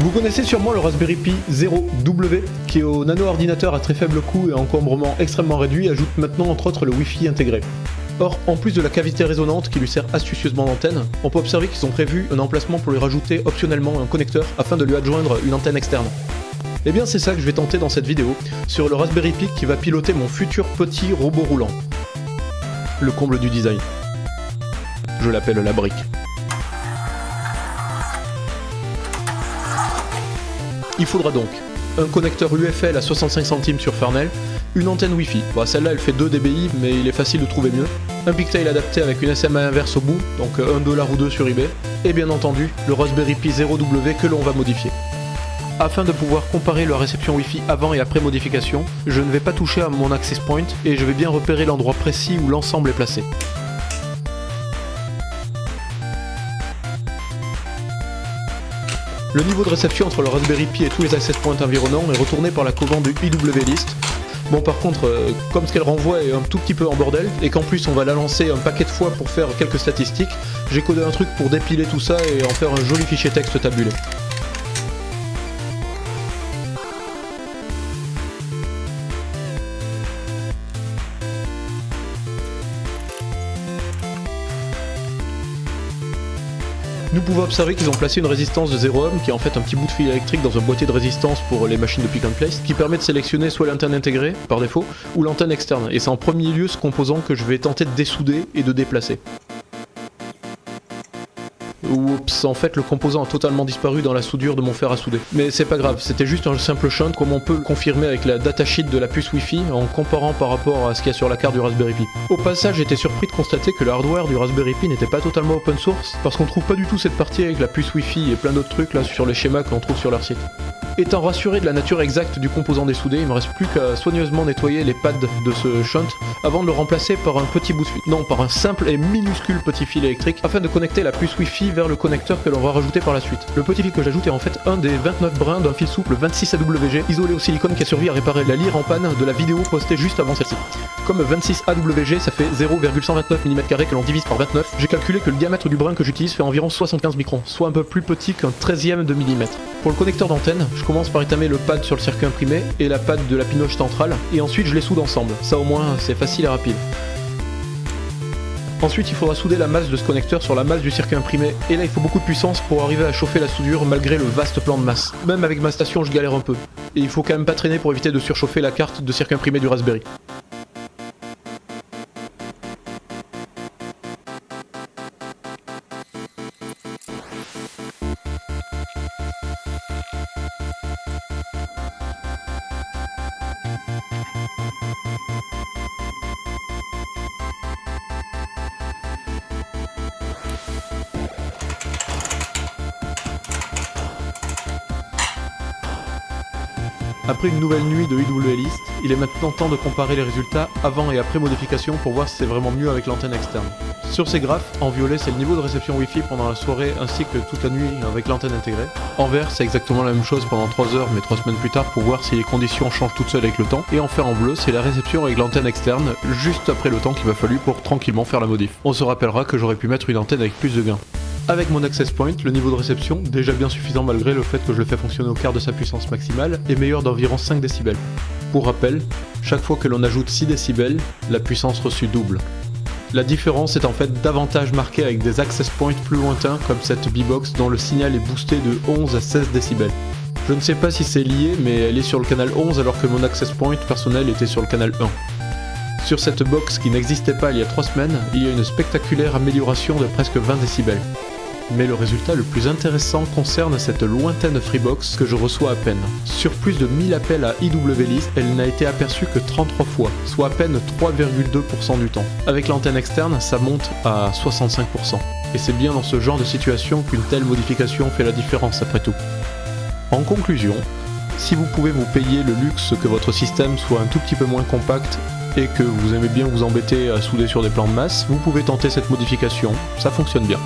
Vous connaissez sûrement le Raspberry Pi 0W qui au nano-ordinateur à très faible coût et encombrement extrêmement réduit ajoute maintenant entre autres le Wi-Fi intégré. Or, en plus de la cavité résonante qui lui sert astucieusement d'antenne, on peut observer qu'ils ont prévu un emplacement pour lui rajouter optionnellement un connecteur afin de lui adjoindre une antenne externe. Et eh bien c'est ça que je vais tenter dans cette vidéo, sur le Raspberry Pi qui va piloter mon futur petit robot roulant. Le comble du design. Je l'appelle la brique. Il faudra donc un connecteur UFL à 65 centimes sur Fernel, une antenne Wi-Fi, celle-là elle fait 2 dBi mais il est facile de trouver mieux, un pigtail adapté avec une SMA inverse au bout, donc 1 dollar ou 2 sur eBay, et bien entendu le Raspberry Pi 0W que l'on va modifier. Afin de pouvoir comparer la réception Wi-Fi avant et après modification, je ne vais pas toucher à mon access point et je vais bien repérer l'endroit précis où l'ensemble est placé. Le niveau de réception entre le Raspberry Pi et tous les access points environnants est retourné par la commande IWList. Bon par contre, euh, comme ce qu'elle renvoie est un tout petit peu en bordel, et qu'en plus on va la lancer un paquet de fois pour faire quelques statistiques, j'ai codé un truc pour dépiler tout ça et en faire un joli fichier texte tabulé. Nous pouvons observer qu'ils ont placé une résistance de 0 ohm qui est en fait un petit bout de fil électrique dans un boîtier de résistance pour les machines de pick and place qui permet de sélectionner soit l'antenne intégrée par défaut ou l'antenne externe et c'est en premier lieu ce composant que je vais tenter de dessouder et de déplacer. Oups, en fait le composant a totalement disparu dans la soudure de mon fer à souder. Mais c'est pas grave, c'était juste un simple shunt comme on peut le confirmer avec la datasheet de la puce Wi-Fi en comparant par rapport à ce qu'il y a sur la carte du Raspberry Pi. Au passage, j'étais surpris de constater que le hardware du Raspberry Pi n'était pas totalement open source, parce qu'on trouve pas du tout cette partie avec la puce Wi-Fi et plein d'autres trucs là sur les schémas qu'on trouve sur leur site. Étant rassuré de la nature exacte du composant dessoudé, il me reste plus qu'à soigneusement nettoyer les pads de ce shunt avant de le remplacer par un petit bout de fil. Non, par un simple et minuscule petit fil électrique afin de connecter la puce Wi-Fi vers le connecteur que l'on va rajouter par la suite. Le petit fil que j'ajoute est en fait un des 29 brins d'un fil souple 26 AWG isolé au silicone qui a servi à réparer la lyre en panne de la vidéo postée juste avant celle-ci. Comme 26 AWG ça fait 0,129 mm que l'on divise par 29, j'ai calculé que le diamètre du brin que j'utilise fait environ 75 microns, soit un peu plus petit qu'un 13ème de millimètre. Pour le connecteur d'antenne, je commence par étamer le pad sur le circuit imprimé et la pad de la pinoche centrale, et ensuite je les soude ensemble. Ça au moins c'est facile et rapide. Ensuite, il faudra souder la masse de ce connecteur sur la masse du circuit imprimé, et là il faut beaucoup de puissance pour arriver à chauffer la soudure malgré le vaste plan de masse. Même avec ma station, je galère un peu. Et il faut quand même pas traîner pour éviter de surchauffer la carte de circuit imprimé du Raspberry. Après une nouvelle nuit de IWList, il est maintenant temps de comparer les résultats avant et après modification pour voir si c'est vraiment mieux avec l'antenne externe. Sur ces graphes, en violet c'est le niveau de réception Wi-Fi pendant la soirée ainsi que toute la nuit avec l'antenne intégrée. En vert c'est exactement la même chose pendant 3 heures mais 3 semaines plus tard pour voir si les conditions changent toutes seules avec le temps. Et en fer en bleu c'est la réception avec l'antenne externe juste après le temps qu'il m'a fallu pour tranquillement faire la modif. On se rappellera que j'aurais pu mettre une antenne avec plus de gain. Avec mon access point, le niveau de réception, déjà bien suffisant malgré le fait que je le fais fonctionner au quart de sa puissance maximale, est meilleur d'environ 5 décibels. Pour rappel, chaque fois que l'on ajoute 6 décibels, la puissance reçue double. La différence est en fait davantage marquée avec des access points plus lointains comme cette B-Box dont le signal est boosté de 11 à 16 décibels. Je ne sais pas si c'est lié mais elle est sur le canal 11 alors que mon access point personnel était sur le canal 1. Sur cette box qui n'existait pas il y a 3 semaines, il y a une spectaculaire amélioration de presque 20 décibels. Mais le résultat le plus intéressant concerne cette lointaine Freebox que je reçois à peine. Sur plus de 1000 appels à IWList, elle n'a été aperçue que 33 fois, soit à peine 3,2% du temps. Avec l'antenne externe, ça monte à 65%. Et c'est bien dans ce genre de situation qu'une telle modification fait la différence après tout. En conclusion, si vous pouvez vous payer le luxe que votre système soit un tout petit peu moins compact et que vous aimez bien vous embêter à souder sur des plans de masse, vous pouvez tenter cette modification, ça fonctionne bien.